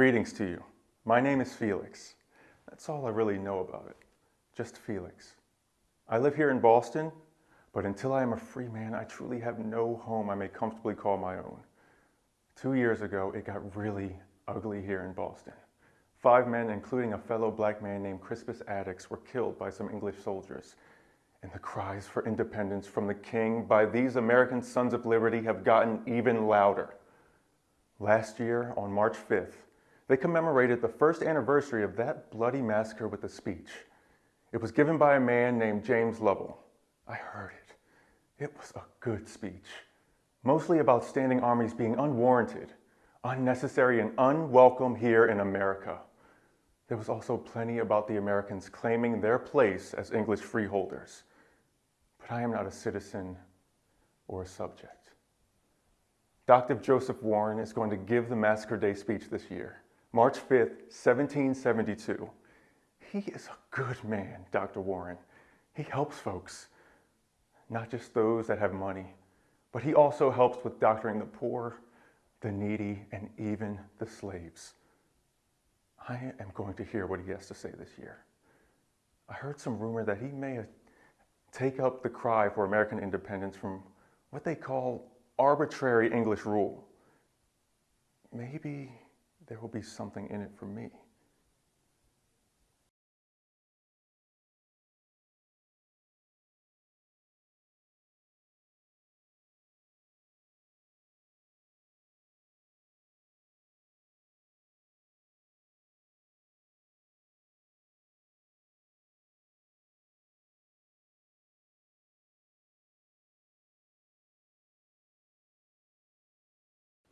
Greetings to you. My name is Felix. That's all I really know about it. Just Felix. I live here in Boston, but until I am a free man, I truly have no home I may comfortably call my own. Two years ago, it got really ugly here in Boston. Five men, including a fellow black man named Crispus Attucks, were killed by some English soldiers. And the cries for independence from the king by these American sons of liberty have gotten even louder. Last year, on March 5th, they commemorated the first anniversary of that bloody massacre with a speech. It was given by a man named James Lovell. I heard it. It was a good speech, mostly about standing armies being unwarranted, unnecessary, and unwelcome here in America. There was also plenty about the Americans claiming their place as English freeholders. But I am not a citizen or a subject. Dr. Joseph Warren is going to give the Massacre Day speech this year. March 5th, 1772. He is a good man, Dr. Warren. He helps folks, not just those that have money, but he also helps with doctoring the poor, the needy, and even the slaves. I am going to hear what he has to say this year. I heard some rumor that he may take up the cry for American independence from what they call arbitrary English rule. Maybe there will be something in it for me.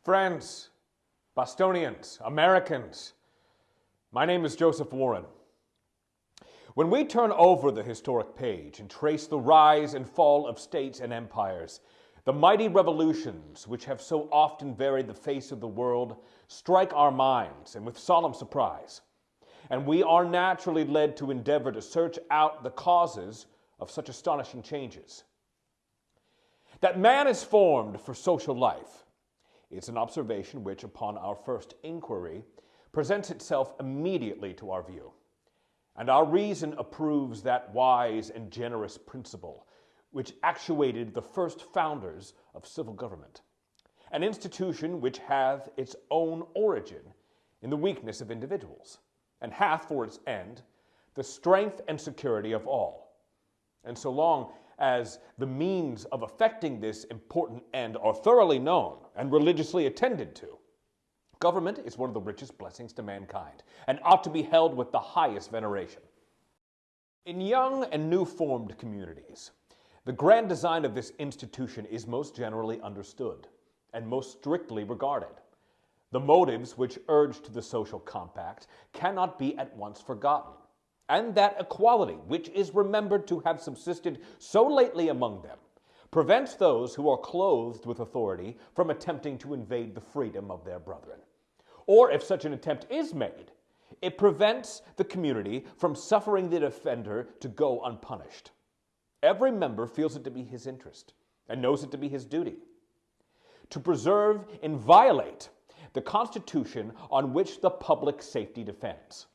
Friends, Bostonians, Americans, my name is Joseph Warren. When we turn over the historic page and trace the rise and fall of states and empires, the mighty revolutions which have so often varied the face of the world strike our minds and with solemn surprise. And we are naturally led to endeavor to search out the causes of such astonishing changes. That man is formed for social life it's an observation which, upon our first inquiry, presents itself immediately to our view. And our reason approves that wise and generous principle which actuated the first founders of civil government, an institution which hath its own origin in the weakness of individuals, and hath for its end the strength and security of all. And so long as the means of effecting this important end are thoroughly known and religiously attended to. Government is one of the richest blessings to mankind and ought to be held with the highest veneration. In young and new formed communities, the grand design of this institution is most generally understood and most strictly regarded. The motives which urged the social compact cannot be at once forgotten and that equality which is remembered to have subsisted so lately among them prevents those who are clothed with authority from attempting to invade the freedom of their brethren. Or if such an attempt is made, it prevents the community from suffering the offender to go unpunished. Every member feels it to be his interest and knows it to be his duty to preserve and violate the Constitution on which the public safety depends.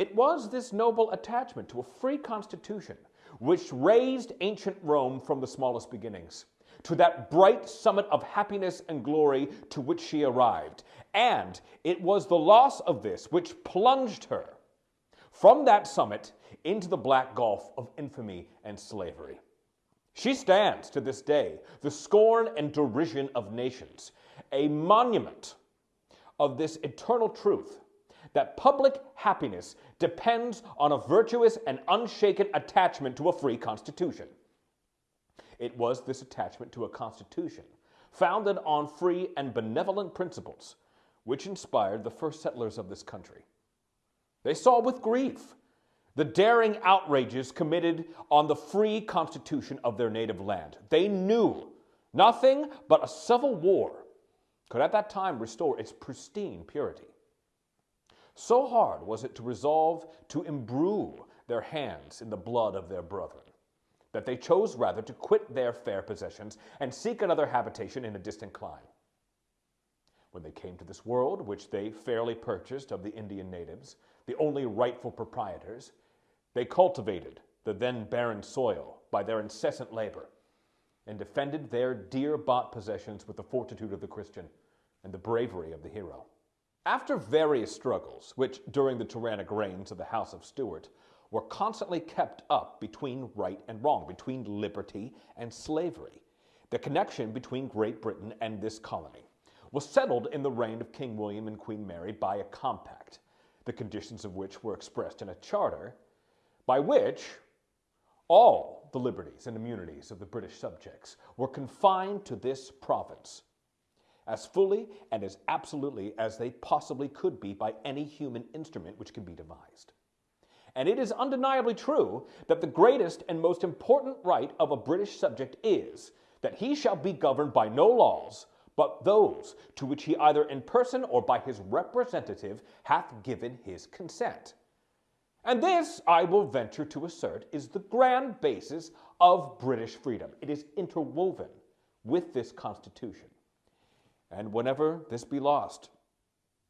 It was this noble attachment to a free constitution which raised ancient Rome from the smallest beginnings to that bright summit of happiness and glory to which she arrived. And it was the loss of this which plunged her from that summit into the black gulf of infamy and slavery. She stands to this day the scorn and derision of nations, a monument of this eternal truth that public happiness depends on a virtuous and unshaken attachment to a free constitution. It was this attachment to a constitution founded on free and benevolent principles which inspired the first settlers of this country. They saw with grief the daring outrages committed on the free constitution of their native land. They knew nothing but a civil war could at that time restore its pristine purity. So hard was it to resolve to imbrue their hands in the blood of their brethren, that they chose rather to quit their fair possessions and seek another habitation in a distant clime. When they came to this world, which they fairly purchased of the Indian natives, the only rightful proprietors, they cultivated the then barren soil by their incessant labor and defended their dear bought possessions with the fortitude of the Christian and the bravery of the hero. After various struggles, which during the tyrannic reigns of the House of Stuart were constantly kept up between right and wrong, between liberty and slavery, the connection between Great Britain and this colony was settled in the reign of King William and Queen Mary by a compact, the conditions of which were expressed in a charter by which all the liberties and immunities of the British subjects were confined to this province as fully and as absolutely as they possibly could be by any human instrument which can be devised. And it is undeniably true that the greatest and most important right of a British subject is that he shall be governed by no laws but those to which he either in person or by his representative hath given his consent. And this, I will venture to assert, is the grand basis of British freedom. It is interwoven with this Constitution. And whenever this be lost,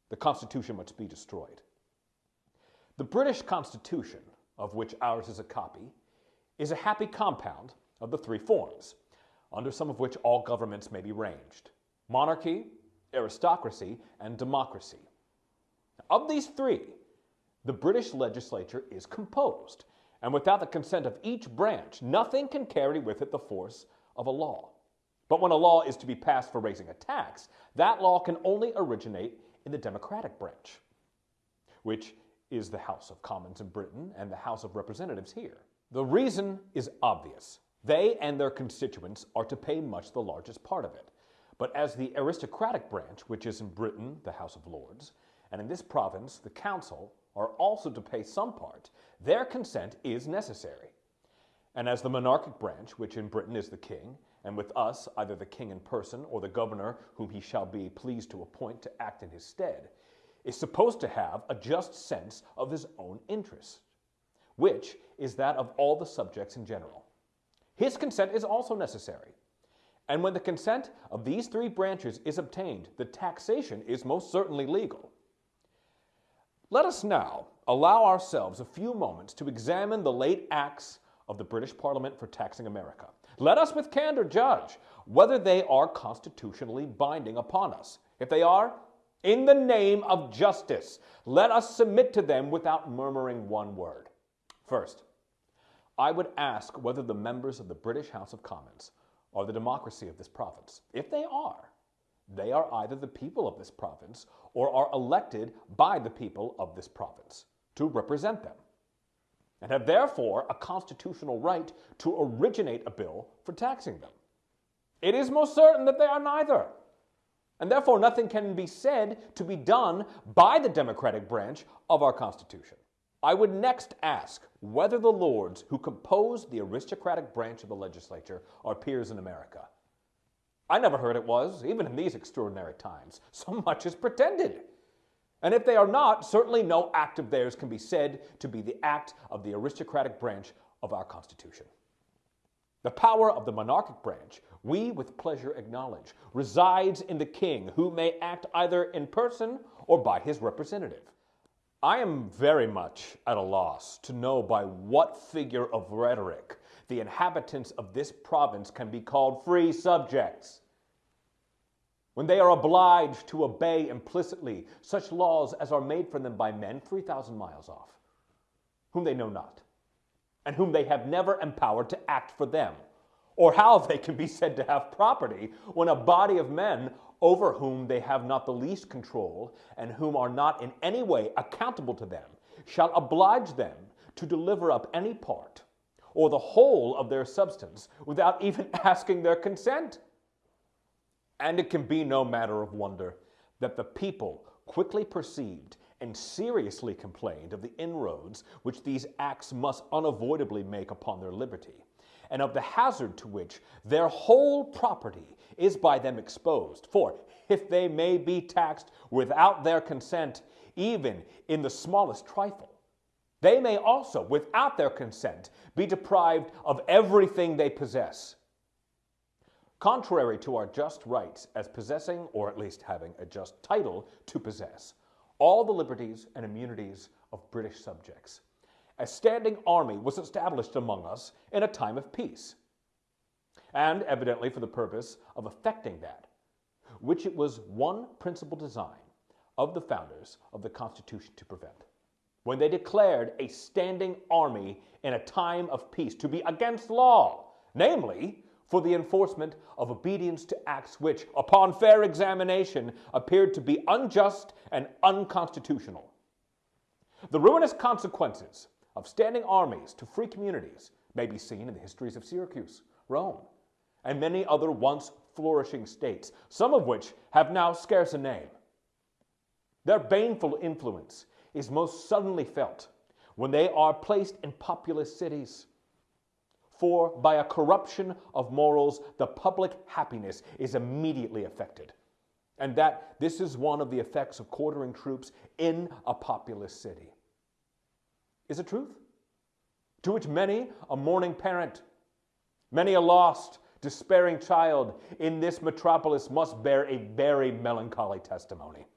the Constitution must be destroyed. The British Constitution, of which ours is a copy, is a happy compound of the three forms, under some of which all governments may be ranged monarchy, aristocracy, and democracy. Of these three, the British legislature is composed, and without the consent of each branch, nothing can carry with it the force of a law. But when a law is to be passed for raising a tax, that law can only originate in the Democratic branch, which is the House of Commons in Britain and the House of Representatives here. The reason is obvious. They and their constituents are to pay much the largest part of it. But as the aristocratic branch, which is in Britain the House of Lords, and in this province the Council, are also to pay some part, their consent is necessary. And as the monarchic branch, which in Britain is the king, and with us either the king in person or the governor whom he shall be pleased to appoint to act in his stead, is supposed to have a just sense of his own interest, which is that of all the subjects in general. His consent is also necessary. And when the consent of these three branches is obtained, the taxation is most certainly legal. Let us now allow ourselves a few moments to examine the late acts of the British Parliament for taxing America. Let us with candor judge whether they are constitutionally binding upon us. If they are, in the name of justice, let us submit to them without murmuring one word. First, I would ask whether the members of the British House of Commons are the democracy of this province. If they are, they are either the people of this province or are elected by the people of this province to represent them and have therefore a constitutional right to originate a bill for taxing them. It is most certain that they are neither. And therefore, nothing can be said to be done by the Democratic branch of our Constitution. I would next ask whether the lords who compose the aristocratic branch of the legislature are peers in America. I never heard it was, even in these extraordinary times. So much is pretended. And if they are not, certainly no act of theirs can be said to be the act of the aristocratic branch of our Constitution. The power of the monarchic branch, we with pleasure acknowledge, resides in the king, who may act either in person or by his representative. I am very much at a loss to know by what figure of rhetoric the inhabitants of this province can be called free subjects. When they are obliged to obey implicitly such laws as are made for them by men 3,000 miles off, whom they know not, and whom they have never empowered to act for them, or how they can be said to have property when a body of men over whom they have not the least control, and whom are not in any way accountable to them, shall oblige them to deliver up any part or the whole of their substance without even asking their consent. And it can be no matter of wonder that the people quickly perceived and seriously complained of the inroads which these acts must unavoidably make upon their liberty, and of the hazard to which their whole property is by them exposed. For if they may be taxed without their consent, even in the smallest trifle, they may also, without their consent, be deprived of everything they possess. Contrary to our just rights as possessing, or at least having a just title to possess, all the liberties and immunities of British subjects. A standing army was established among us in a time of peace, and evidently for the purpose of effecting that, which it was one principal design of the founders of the Constitution to prevent. When they declared a standing army in a time of peace to be against law, namely, for the enforcement of obedience to acts which, upon fair examination, appeared to be unjust and unconstitutional. The ruinous consequences of standing armies to free communities may be seen in the histories of Syracuse, Rome, and many other once flourishing states, some of which have now scarce a name. Their baneful influence is most suddenly felt when they are placed in populous cities. For by a corruption of morals, the public happiness is immediately affected. And that this is one of the effects of quartering troops in a populous city. Is it truth? To which many a mourning parent, many a lost, despairing child in this metropolis must bear a very melancholy testimony.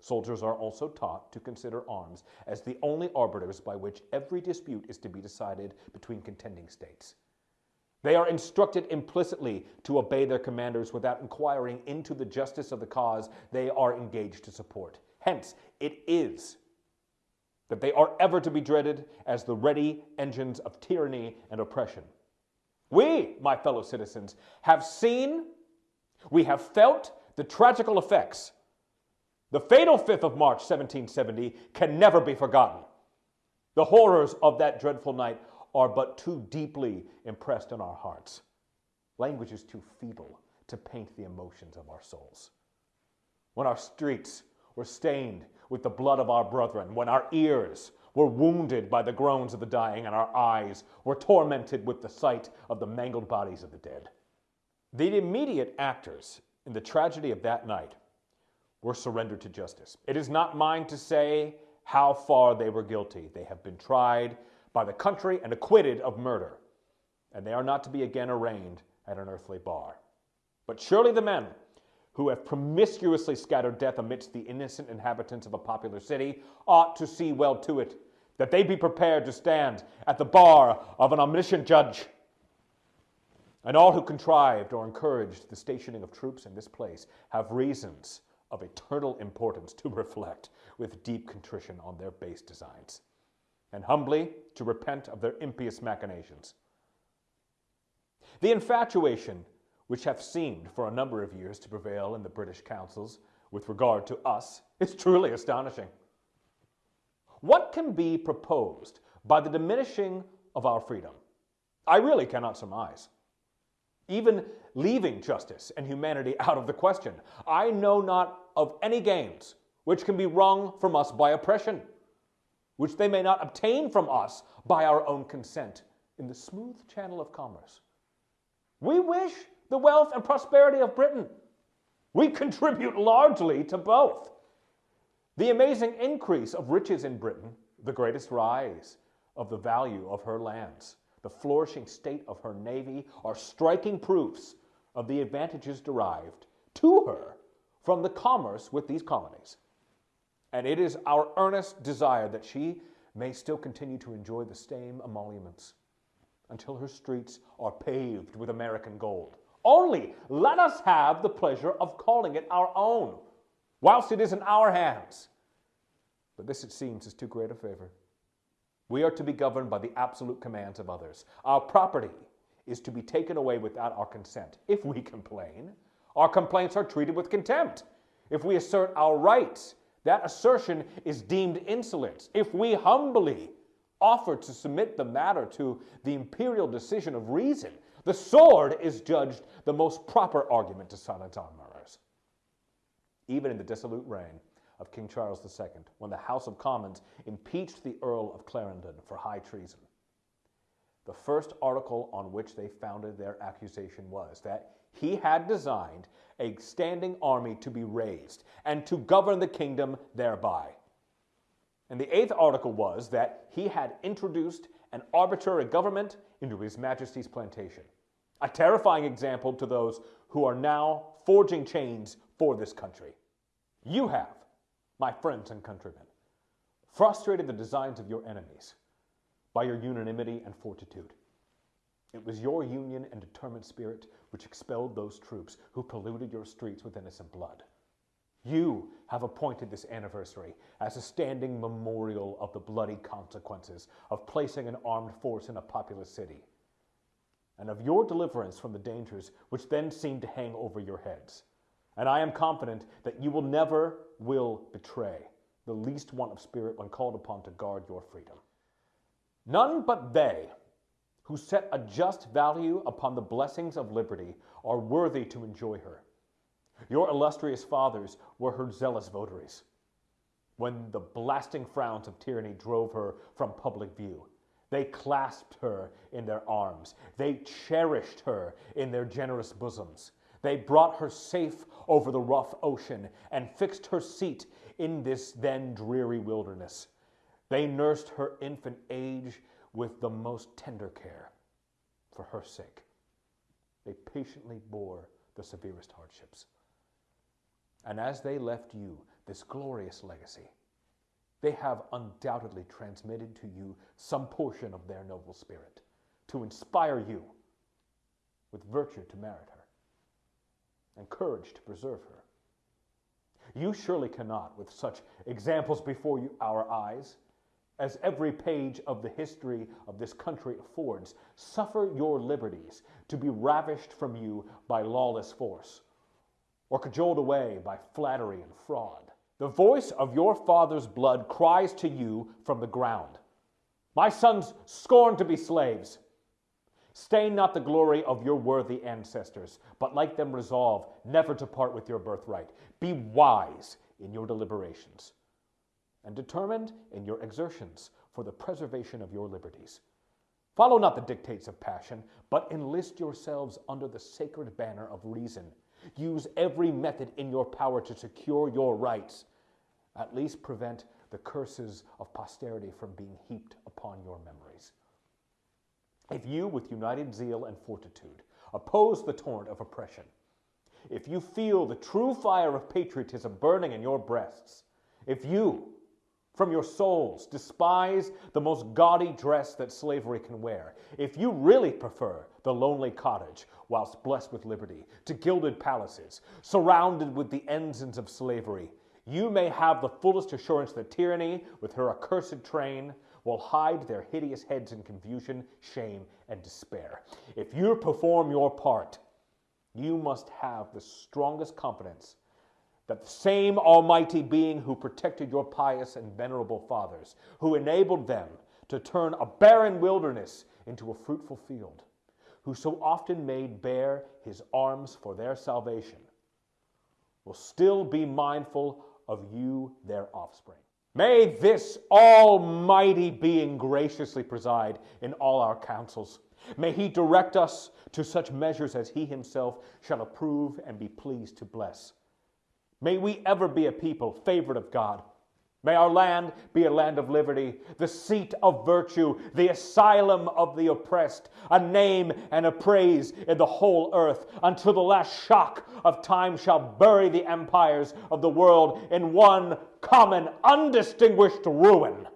Soldiers are also taught to consider arms as the only arbiters by which every dispute is to be decided between contending states. They are instructed implicitly to obey their commanders without inquiring into the justice of the cause they are engaged to support. Hence, it is that they are ever to be dreaded as the ready engines of tyranny and oppression. We, my fellow citizens, have seen, we have felt the tragical effects the fatal 5th of March, 1770, can never be forgotten. The horrors of that dreadful night are but too deeply impressed in our hearts. Language is too feeble to paint the emotions of our souls. When our streets were stained with the blood of our brethren, when our ears were wounded by the groans of the dying, and our eyes were tormented with the sight of the mangled bodies of the dead. The immediate actors in the tragedy of that night were surrendered to justice. It is not mine to say how far they were guilty. They have been tried by the country and acquitted of murder, and they are not to be again arraigned at an earthly bar. But surely the men who have promiscuously scattered death amidst the innocent inhabitants of a popular city ought to see well to it that they be prepared to stand at the bar of an omniscient judge. And all who contrived or encouraged the stationing of troops in this place have reasons of eternal importance to reflect with deep contrition on their base designs, and humbly to repent of their impious machinations. The infatuation which hath seemed for a number of years to prevail in the British councils with regard to us is truly astonishing. What can be proposed by the diminishing of our freedom? I really cannot surmise even leaving justice and humanity out of the question. I know not of any gains which can be wrung from us by oppression, which they may not obtain from us by our own consent in the smooth channel of commerce. We wish the wealth and prosperity of Britain. We contribute largely to both. The amazing increase of riches in Britain, the greatest rise of the value of her lands, the flourishing state of her navy are striking proofs of the advantages derived to her from the commerce with these colonies. And it is our earnest desire that she may still continue to enjoy the same emoluments until her streets are paved with American gold. Only let us have the pleasure of calling it our own, whilst it is in our hands. But this, it seems, is too great a favor. We are to be governed by the absolute commands of others. Our property is to be taken away without our consent. If we complain, our complaints are treated with contempt. If we assert our rights, that assertion is deemed insolence. If we humbly offer to submit the matter to the imperial decision of reason, the sword is judged the most proper argument to silence our murmurs. Even in the dissolute reign of King Charles II when the House of Commons impeached the Earl of Clarendon for high treason. The first article on which they founded their accusation was that he had designed a standing army to be raised and to govern the kingdom thereby. And the eighth article was that he had introduced an arbitrary government into His Majesty's plantation. A terrifying example to those who are now forging chains for this country. You have, my friends and countrymen, frustrated the designs of your enemies by your unanimity and fortitude. It was your union and determined spirit which expelled those troops who polluted your streets with innocent blood. You have appointed this anniversary as a standing memorial of the bloody consequences of placing an armed force in a populous city, and of your deliverance from the dangers which then seemed to hang over your heads. And I am confident that you will never will betray the least want of spirit when called upon to guard your freedom. None but they who set a just value upon the blessings of liberty are worthy to enjoy her. Your illustrious fathers were her zealous votaries. When the blasting frowns of tyranny drove her from public view, they clasped her in their arms. They cherished her in their generous bosoms. They brought her safe over the rough ocean and fixed her seat in this then dreary wilderness. They nursed her infant age with the most tender care for her sake. They patiently bore the severest hardships. And as they left you this glorious legacy, they have undoubtedly transmitted to you some portion of their noble spirit to inspire you with virtue to merit her and courage to preserve her. You surely cannot, with such examples before you, our eyes, as every page of the history of this country affords, suffer your liberties to be ravished from you by lawless force or cajoled away by flattery and fraud. The voice of your father's blood cries to you from the ground. My sons scorn to be slaves. Stain not the glory of your worthy ancestors, but like them resolve never to part with your birthright. Be wise in your deliberations, and determined in your exertions for the preservation of your liberties. Follow not the dictates of passion, but enlist yourselves under the sacred banner of reason Use every method in your power to secure your rights. At least prevent the curses of posterity from being heaped upon your memories. If you, with united zeal and fortitude, oppose the torrent of oppression, if you feel the true fire of patriotism burning in your breasts, if you, from your souls, despise the most gaudy dress that slavery can wear, if you really prefer the lonely cottage, whilst blessed with liberty, to gilded palaces, surrounded with the ensigns of slavery, you may have the fullest assurance that tyranny, with her accursed train, will hide their hideous heads in confusion, shame, and despair. If you perform your part, you must have the strongest confidence that the same Almighty Being who protected your pious and venerable fathers, who enabled them to turn a barren wilderness into a fruitful field, who so often made bare his arms for their salvation, will still be mindful of you, their offspring. May this Almighty Being graciously preside in all our councils. May He direct us to such measures as He Himself shall approve and be pleased to bless. May we ever be a people favored of God. May our land be a land of liberty, the seat of virtue, the asylum of the oppressed, a name and a praise in the whole earth, until the last shock of time shall bury the empires of the world in one common, undistinguished ruin.